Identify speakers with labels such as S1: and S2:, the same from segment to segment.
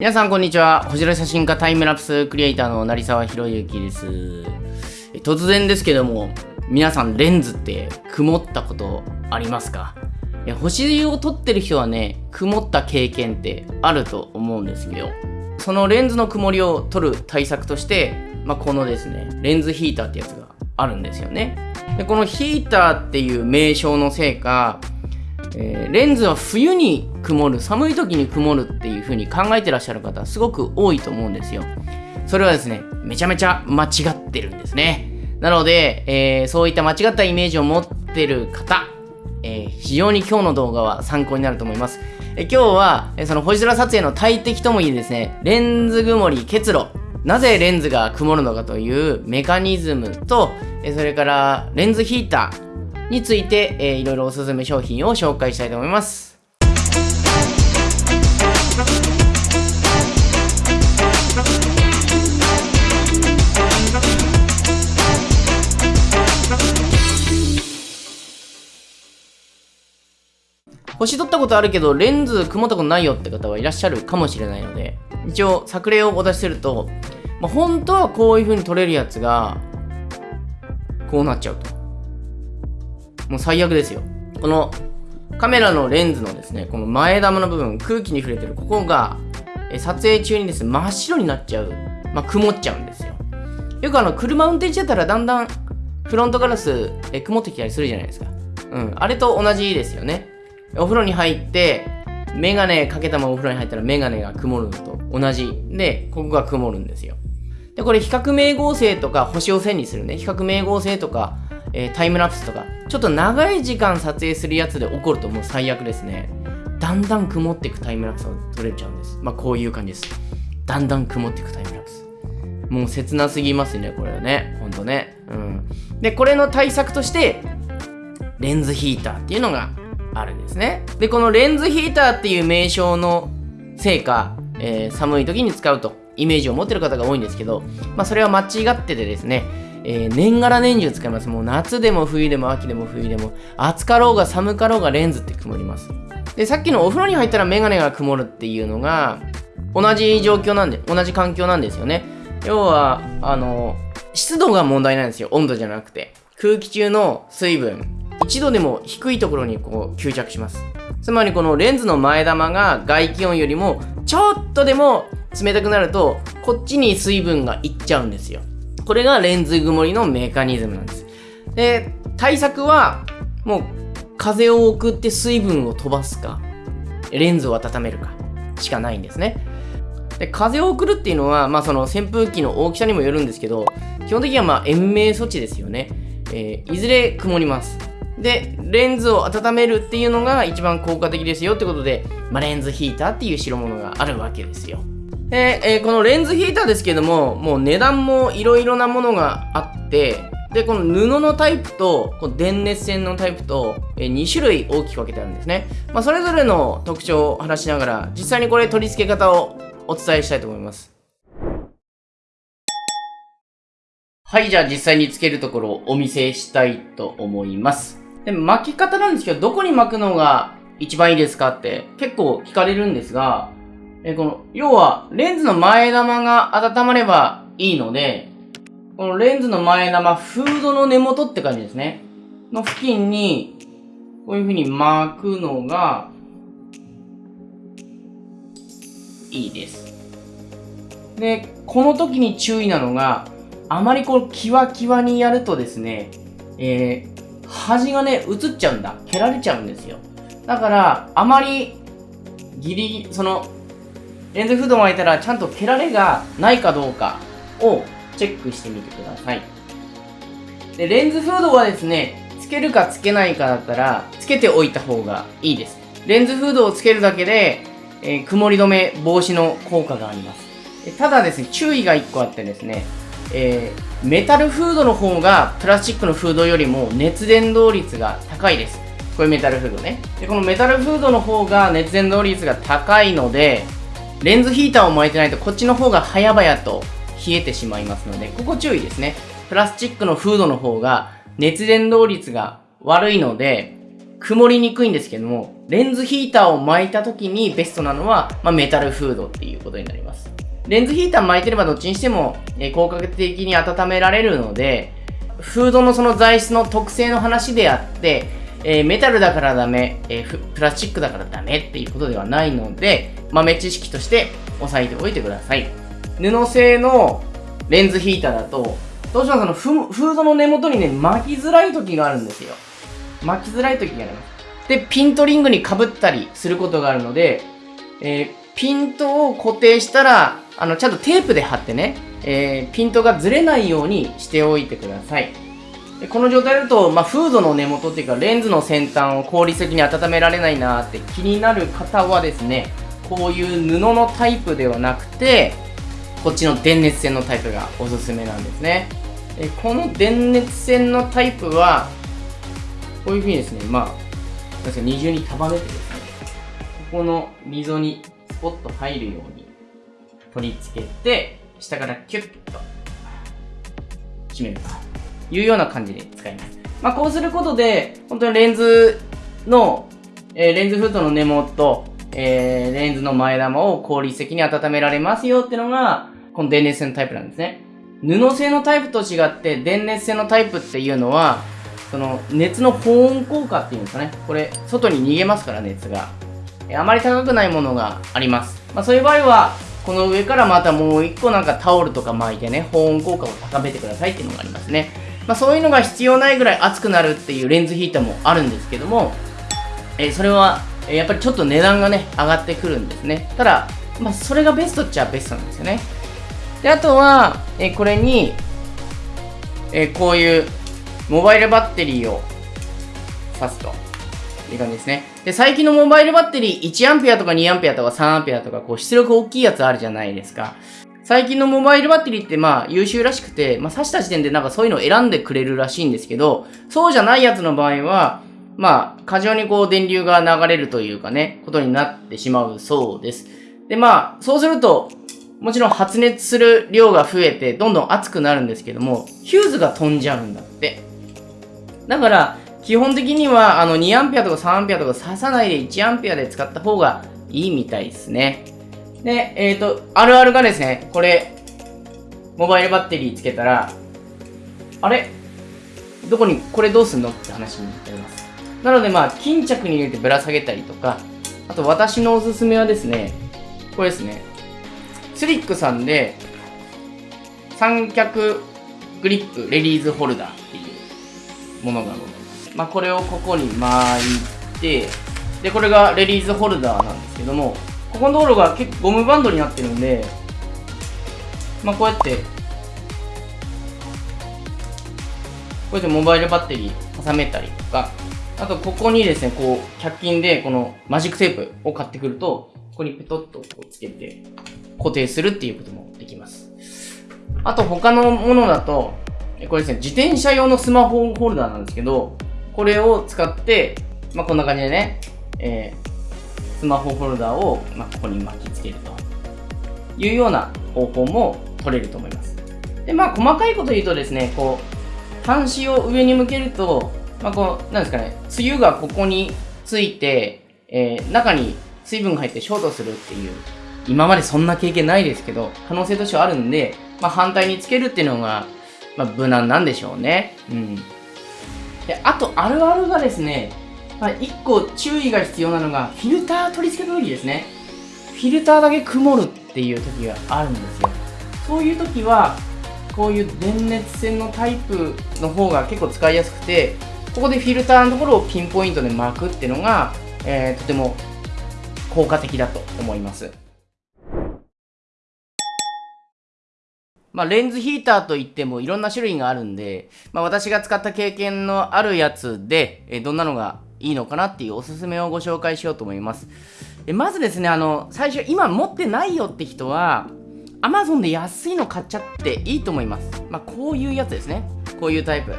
S1: 皆さんこんにちは。星空写真家タイムラプスクリエイターの成沢博之です。突然ですけども、皆さんレンズって曇ったことありますか？星を撮ってる人はね、曇った経験ってあると思うんですよ。そのレンズの曇りを取る対策として、まあ、このですね、レンズヒーターってやつがあるんですよね。でこのヒーターっていう名称のせいか、えー、レンズは冬に曇る寒い時に曇るっていう風に考えてらっしゃる方すごく多いと思うんですよ。それはですねめちゃめちゃ間違ってるんですね。なので、えー、そういった間違ったイメージを持ってる方、えー、非常に今日の動画は参考になると思います、え今日は、えその星空撮影の大敵ともいえですねレンズ曇り結露。なぜレンズが曇るのかというメカニズムと、それからレンズヒーター、について、えー、いろいろおすすめ商品を紹介したいと思います。星取ったことあるけどレンズ曇ったことないよって方はいらっしゃるかもしれないので一応作例をお出しすると、まあ、本当はこういう風に撮れるやつがこうなっちゃうともう最悪ですよ。このカメラのレンズのですね、この前玉の部分、空気に触れてるここが、え撮影中にですね、真っ白になっちゃう。まあ、曇っちゃうんですよ。よくあの、車運転してたらだんだんフロントガラス、え曇ってきたりするじゃないですか。うん。あれと同じですよね。お風呂に入って、メガネかけたままお風呂に入ったらメガネが曇るのと同じで、ここが曇るんですよ。で、これ比較名合成とか星を線にするね。比較名合成とかえー、タイムラプスとか、ちょっと長い時間撮影するやつで起こるともう最悪ですね。だんだん曇っていくタイムラプスを撮れちゃうんです。まあこういう感じです。だんだん曇っていくタイムラプス。もう切なすぎますね、これはね。ほんとね。うん。で、これの対策として、レンズヒーターっていうのがあるんですね。で、このレンズヒーターっていう名称のせいか、えー、寒い時に使うとイメージを持ってる方が多いんですけど、まあそれは間違っててですね、えー、年がら年中使います。もう夏でも冬でも秋でも冬でも、暑かろうが寒かろうがレンズって曇ります。で、さっきのお風呂に入ったらメガネが曇るっていうのが、同じ状況なんで、同じ環境なんですよね。要は、あの、湿度が問題なんですよ。温度じゃなくて。空気中の水分、1度でも低いところにこう吸着します。つまりこのレンズの前玉が外気温よりもちょっとでも冷たくなるとこっちに水分がいっちゃうんですよ。これがレンズ曇りのメカニズムなんです。で、対策は、もう、風を送って水分を飛ばすか、レンズを温めるか、しかないんですね。で、風を送るっていうのは、まあその扇風機の大きさにもよるんですけど、基本的にはま延命措置ですよね。えー、いずれ曇ります。で、レンズを温めるっていうのが一番効果的ですよってことで、まあ、レンズヒーターっていう代物があるわけですよ。で、えー、このレンズヒーターですけども、もう値段もいろいろなものがあって、で、この布のタイプと、この電熱線のタイプと、えー、2種類大きく分けてあるんですね。まあ、それぞれの特徴を話しながら、実際にこれ取り付け方をお伝えしたいと思います。はい、じゃあ実際につけるところをお見せしたいと思います。で、巻き方なんですけど、どこに巻くのが一番いいですかって結構聞かれるんですが、えこの、要は、レンズの前玉が温まればいいので、このレンズの前玉、フードの根元って感じですね。の付近に、こういう風に巻くのが、いいです。で、この時に注意なのが、あまりこう、キワキワにやるとですね、えー、端がね、映っちゃうんだ。蹴られちゃうんですよ。だから、あまり、ギリギリ、その、レンズフードを巻いたらちゃんと蹴られがないかどうかをチェックしてみてください。で、レンズフードはですね、つけるかつけないかだったら、つけておいた方がいいです。レンズフードをつけるだけで、えー、曇り止め防止の効果があります。ただですね、注意が1個あってですね、えー、メタルフードの方がプラスチックのフードよりも熱伝導率が高いです。これメタルフードね。で、このメタルフードの方が熱伝導率が高いので、レンズヒーターを巻いてないとこっちの方が早々と冷えてしまいますので、ここ注意ですね。プラスチックのフードの方が熱伝導率が悪いので、曇りにくいんですけども、レンズヒーターを巻いた時にベストなのは、まあ、メタルフードっていうことになります。レンズヒーター巻いてればどっちにしても、え効果的に温められるので、フードのその材質の特性の話であって、えー、メタルだからダメ、えー、プラスチックだからダメっていうことではないので、豆知識として押さえておいてください。布製のレンズヒーターだと、どうしてもそのフフードの根元にね、巻きづらい時があるんですよ。巻きづらい時があります。で、ピントリングにかぶったりすることがあるので、えー、ピントを固定したら、あの、ちゃんとテープで貼ってね、えー、ピントがずれないようにしておいてください。でこの状態だと、まあ、フードの根元っていうかレンズの先端を効率的に温められないなーって気になる方はですねこういう布のタイプではなくてこっちの電熱線のタイプがおすすめなんですね。えこの電熱線のタイプはこういうふうにですねまあ確か二重に束ねてですねここの溝にスポッと入るように取り付けて下からキュッと締めるというような感じで使います。まあ、こうすることで、本当にレンズの、えー、レンズフットの根元、えー、レンズの前玉を効率的に温められますよっていうのが、この電熱線のタイプなんですね。布製のタイプと違って、電熱線のタイプっていうのは、その熱の保温効果っていうんですかね。これ、外に逃げますから、熱が。あまり高くないものがあります。まあ、そういう場合は、この上からまたもう一個なんかタオルとか巻いてね、保温効果を高めてくださいっていうのがありますね。まあ、そういうのが必要ないぐらい熱くなるっていうレンズヒーターもあるんですけども、えー、それは、やっぱりちょっと値段がね、上がってくるんですね。ただ、まあ、それがベストっちゃベストなんですよね。で、あとは、えー、これに、えこういうモバイルバッテリーを挿すと。いう感じですね。で、最近のモバイルバッテリー 1A とか 2A とか 3A とか、こう出力大きいやつあるじゃないですか。最近のモバイルバッテリーってまあ優秀らしくて、まあ刺した時点でなんかそういうのを選んでくれるらしいんですけど、そうじゃないやつの場合は、まあ過剰にこう電流が流れるというかね、ことになってしまうそうです。でまあ、そうすると、もちろん発熱する量が増えてどんどん熱くなるんですけども、ヒューズが飛んじゃうんだって。だから、基本的にはあの 2A とか 3A とか刺さないで 1A で使った方がいいみたいですね。で、えっ、ー、と、あるあるがですね、これ、モバイルバッテリーつけたら、あれ？どこに、これどうすんのって話になります。なので、まあ、巾着に入れてぶら下げたりとか、あと私のおすすめはですね、これですね、スリックさんで、三脚グリップレディーズホルダーっていうものがございます。まあ、これをここに巻いて、で、これがレディーズホルダーなんですけども、ここの道路が結構ゴムバンドになってるんで、まあ、こうやって、こうやってモバイルバッテリー挟めたりとか、あとここにですね、こう、100均でこのマジックテープを買ってくると、ここにペトッとこうつけて固定するっていうこともできます。あと他のものだと、これですね、自転車用のスマホホルダーなんですけど、これを使って、まあ、こんな感じでね、えー、スマホホルダーを、ま、ここに巻きつけるというような方法も取れると思います。で、まあ、細かいこと言うとですね、こう、端子を上に向けると、まあ、こう、なんですかね、梅雨がここについて、えー、中に水分が入ってショートするっていう、今までそんな経験ないですけど、可能性としてはあるんで、まあ、反対につけるっていうのが、まあ、無難なんでしょうね。うん。で、あと、あるあるがですね、はい、1個注意が必要なのが、フィルター取り付けの時ですね。フィルターだけ曇るっていう時があるんですよ。そういう時は、こういう電熱線のタイプの方が結構使いやすくて、ここでフィルターのところをピンポイントで巻くっていうのが、えー、とても効果的だと思います。まあ、レンズヒーターといってもいろんな種類があるんで、まあ、私が使った経験のあるやつで、えどんなのがいいのかなっていうおすすめをご紹介しようと思います。でまずですね、あの、最初、今持ってないよって人は、Amazon で安いの買っちゃっていいと思います。まあ、こういうやつですね。こういうタイプ。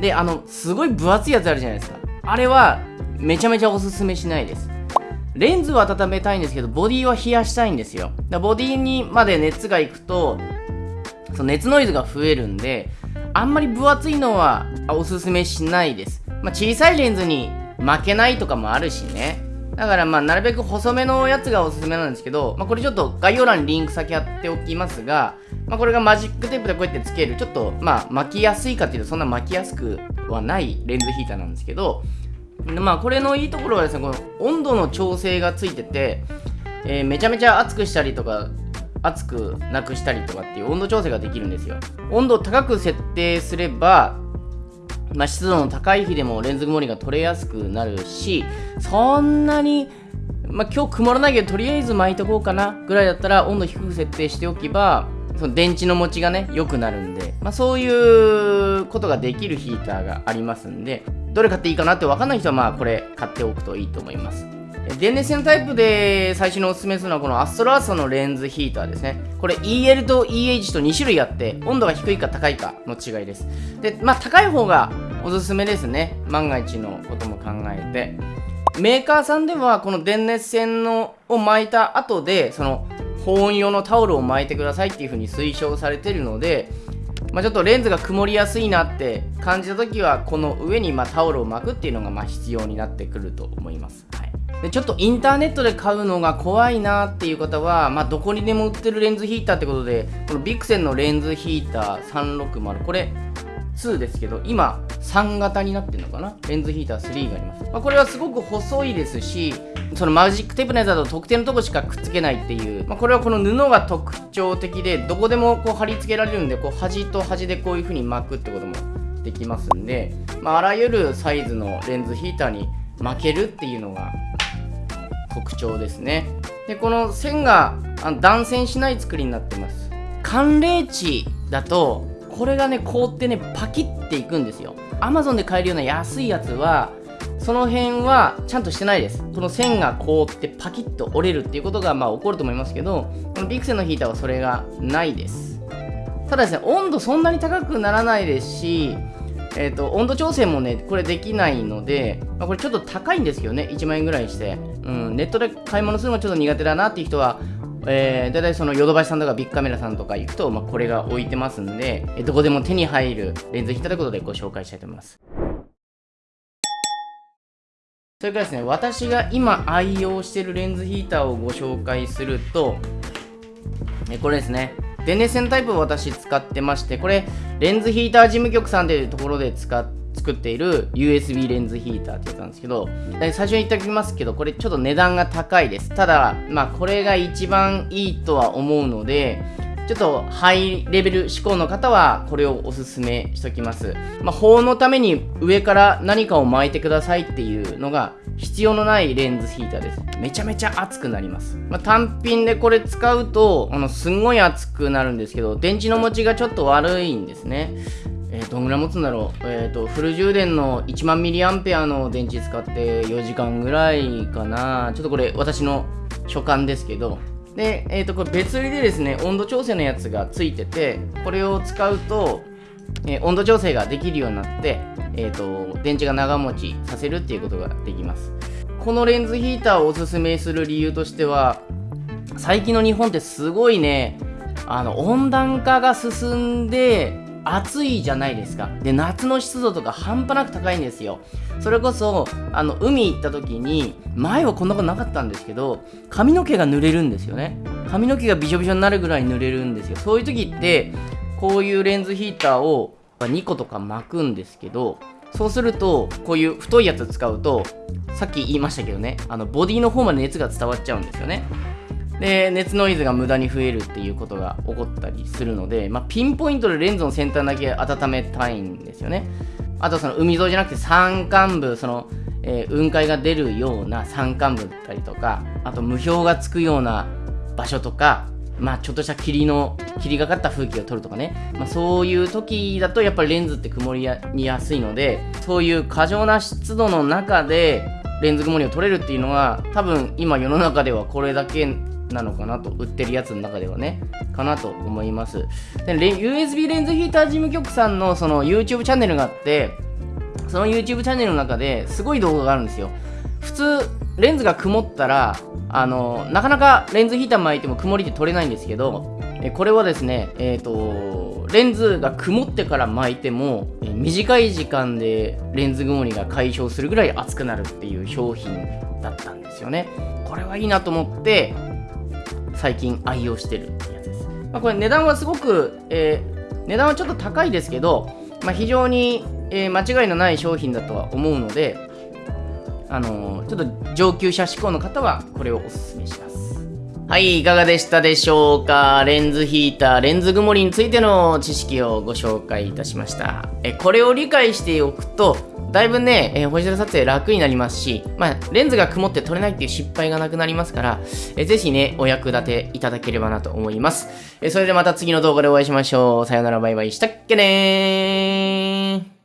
S1: で、あの、すごい分厚いやつあるじゃないですか。あれは、めちゃめちゃおすすめしないです。レンズは温めたいんですけど、ボディは冷やしたいんですよ。だボディにまで熱がいくと、その熱ノイズが増えるんで、あんまり分厚いのはおすすめしないです。まあ、小さいレンズに負けないとかもあるしね。だからまあなるべく細めのやつがおすすめなんですけど、まあ、これちょっと概要欄にリンク先貼っておきますが、まあ、これがマジックテープでこうやってつけるちょっとまあ巻きやすいかっていうとそんな巻きやすくはないレンズヒーターなんですけどまあこれのいいところはですねこの温度の調整がついてて、えー、めちゃめちゃ熱くしたりとか熱くなくしたりとかっていう温度調整ができるんですよ。温度高く設定すればまあ、湿度の高い日でもレンズ曇りが取れやすくなるしそんなに、まあ、今日曇らないけどとりあえず巻いとこうかなぐらいだったら温度低く設定しておけばその電池の持ちがね良くなるんで、まあ、そういうことができるヒーターがありますんでどれ買っていいかなって分かんない人はまあこれ買っておくといいと思います電熱線タイプで最初におすすめするのはこのアストロアーサのレンズヒーターですね。これ EL と EH と2種類あって温度が低いか高いかの違いです。で、まあ高い方がおすすめですね。万が一のことも考えて。メーカーさんではこの電熱線のを巻いた後でその保温用のタオルを巻いてくださいっていう風に推奨されてるのでまあ、ちょっとレンズが曇りやすいなって感じた時はこの上にまタオルを巻くっていうのがま必要になってくると思います、はい、でちょっとインターネットで買うのが怖いなっていう方は、まあ、どこにでも売ってるレンズヒーターってことでこのビクセンのレンズヒーター360これ2ですけど今3型になってるのかな？レンズヒーター3があります、まあ、これはすごく細いですしそのマジックテープのやつだと特定のとこしかくっつけないっていう、まあ、これはこの布が特徴的でどこでもこう貼り付けられるんでこう端と端でこういう風に巻くってこともできますんで、まあ、あらゆるサイズのレンズヒーターに巻けるっていうのが特徴ですね。でこの線が断線しない作りになってます。寒冷地だとこれがね凍ってねパキっていくんですよ。Amazon で買えるような安いやつはその辺はちゃんとしてないです。この線が凍ってパキッと折れるっていうことがまあ起こると思いますけどこのビクセンのヒーターはそれがないです。ただですね温度そんなに高くならないですしえーと、温度調整もねこれできないので、まあ、これちょっと高いんですよね1万円ぐらいして、うん、ネットで買い物するのもちょっと苦手だなっていう人はえー、だいたいそのヨドバシさんとかビッグカメラさんとか行くと、まあ、これが置いてますんで、どこでも手に入るレンズヒーターということでご紹介したいと思います。それからですね、私が今愛用しているレンズヒーターをご紹介すると、これですね。電熱線タイプを私使ってまして、これ、レンズヒーター事務局さんというところで使って作っている USB レンズヒーターってやつなんですけど、最初に言っておきますけど、これちょっと値段が高いです。ただ、まあこれが一番いいとは思うので、ちょっとハイレベル志向の方はこれをおすすめしときます。まあ、保温のために上から何かを巻いてくださいっていうのが必要のないレンズヒーターです。めちゃめちゃ熱くなります。まあ、単品でこれ使うと、あの、すんごい熱くなるんですけど、電池の持ちがちょっと悪いんですね。えー、どんぐらい持つんだろう、えーと、フル充電の1万ミリアンペアの電池使って4時間ぐらいかな。ちょっとこれ私の所感ですけど。で、えーと、これ別売りでですね温度調整のやつがついててこれを使うと、えー、温度調整ができるようになって、えーと電池が長持ちさせるっていうことができます。このレンズヒーターをおすすめする理由としては最近の日本ってすごいねあの温暖化が進んで暑いじゃないですか。で夏の湿度とか半端なく高いんですよ。それこそあの海行った時に前はこんなことなかったんですけど髪の毛が濡れるんですよね。髪の毛がびしょびしょになるぐらい濡れるんですよ。そういう時ってこういうレンズヒーターを2個とか巻くんですけどそうするとこういう太いやつ使うとさっき言いましたけどねあのボディの方まで熱が伝わっちゃうんですよね。で熱ノイズが無駄に増えるっていうことが起こったりするので、まあ、ピンポイントでレンズの先端だけ温めたいんですよね。あとその海沿いじゃなくて山間部その、えー、雲海が出るような山間部だったりとかあと霧氷がつくような場所とかまあちょっとした霧の霧がかった風景を撮るとかね、まあ、そういう時だとやっぱりレンズって曇りにやすいのでそういう過剰な湿度の中でレンズ曇りを撮れるっていうのは多分今世の中ではこれだけなのかなと売ってるやつの中ではねかなと思います。で USB レンズヒーター事務局さんのその YouTube チャンネルがあってその YouTube チャンネルの中ですごい動画があるんですよ。普通レンズが曇ったらあのなかなかレンズヒーター巻いても曇りで撮れないんですけどえこれはですねえっ、ー、とレンズが曇ってから巻いても短い時間でレンズ曇りが解消するぐらい熱くなるっていう商品だったんですよね。これはいいなと思って最近愛用してるやつです、まあ、これ値段はすごく、えー、値段はちょっと高いですけど、まあ、非常に、えー、間違いのない商品だとは思うのであのー、ちょっと上級者志向の方はこれをおすすめします。はい、いかがでしたでしょうか？レンズヒーター、レンズ曇りについての知識をご紹介いたしました。えこれを理解しておくと、だいぶね、えー、星空撮影楽になりますし、まあ、レンズが曇って撮れないっていう失敗がなくなりますから、えー、ぜひね、お役立ていただければなと思います。えー、それではまた次の動画でお会いしましょう。さよならバイバイしたっけねー。